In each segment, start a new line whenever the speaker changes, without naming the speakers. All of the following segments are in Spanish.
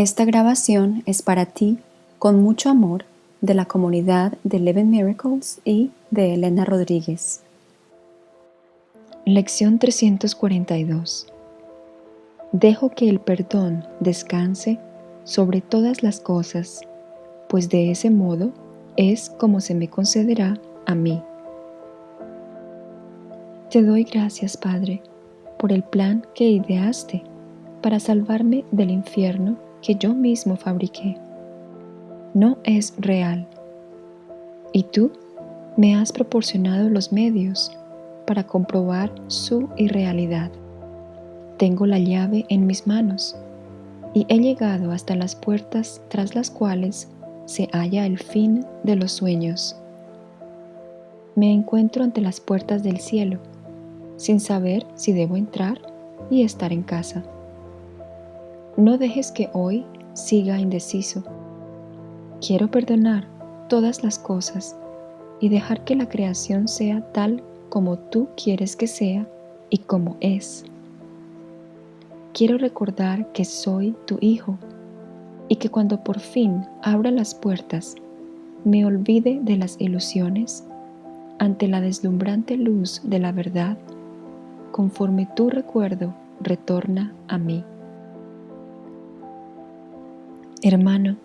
Esta grabación es para ti, con mucho amor, de la comunidad de Eleven Miracles y de Elena Rodríguez. Lección 342 Dejo que el perdón descanse sobre todas las cosas, pues de ese modo es como se me concederá a mí. Te doy gracias, Padre, por el plan que ideaste para salvarme del infierno que yo mismo fabriqué. No es real. Y tú me has proporcionado los medios para comprobar su irrealidad. Tengo la llave en mis manos y he llegado hasta las puertas tras las cuales se halla el fin de los sueños. Me encuentro ante las puertas del cielo sin saber si debo entrar y estar en casa. No dejes que hoy siga indeciso. Quiero perdonar todas las cosas y dejar que la creación sea tal como tú quieres que sea y como es. Quiero recordar que soy tu hijo y que cuando por fin abra las puertas, me olvide de las ilusiones ante la deslumbrante luz de la verdad conforme tu recuerdo retorna a mí. Hermano,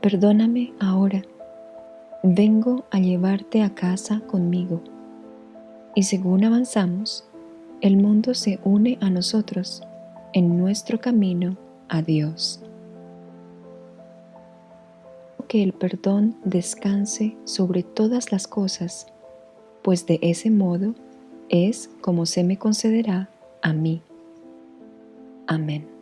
perdóname ahora. Vengo a llevarte a casa conmigo. Y según avanzamos, el mundo se une a nosotros en nuestro camino a Dios. Que el perdón descanse sobre todas las cosas, pues de ese modo es como se me concederá a mí. Amén.